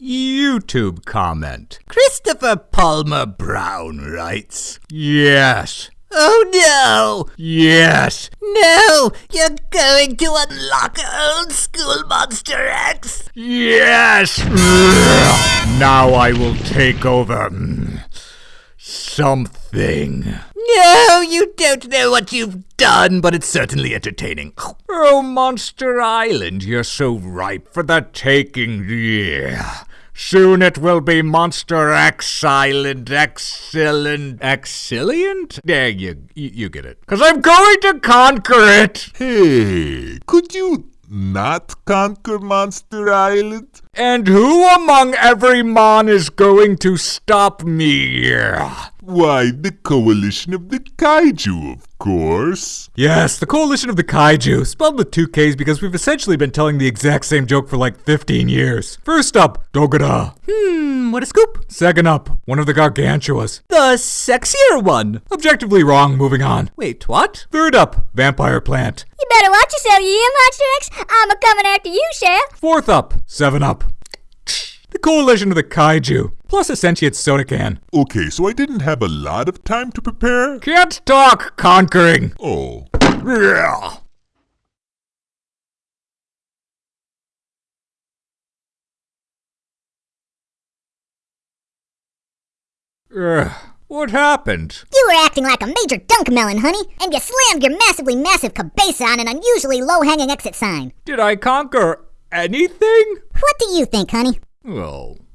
YouTube comment. Christopher Palmer Brown writes, Yes. Oh no! Yes. No! You're going to unlock old school Monster X! Yes. now I will take over. mm, Something. No, you don't know what you've done, but it's certainly entertaining. Oh, Monster Island, you're so ripe for the taking. Yeah. Soon it will be Monster X Island, excellent, excellent? Yeah, you, you, you get it. Cause I'm going to conquer it. Hey, could you not conquer Monster Island? And who among every mon is going to stop me? Why, the coalition of the kaiju, of course. Yes, the Coalition of the Kaiju, spelled with two Ks because we've essentially been telling the exact same joke for like 15 years. First up, Dogora. Hmm, what a scoop! Second up, one of the Gargantuas. The sexier one! Objectively wrong, moving on. Wait, what? Third up, Vampire Plant. You better watch yourself, you Monster X? I'm a coming after you, Chef. Fourth up, Seven Up. The Coalition of the Kaiju, plus a sentient soda can. Okay, so I didn't have a lot of time to prepare? Can't talk, conquering. Oh. Yeah. Ugh, what happened? You were acting like a major dunk melon, honey, and you slammed your massively massive cabeza on an unusually low-hanging exit sign. Did I conquer anything? What do you think, honey? Well,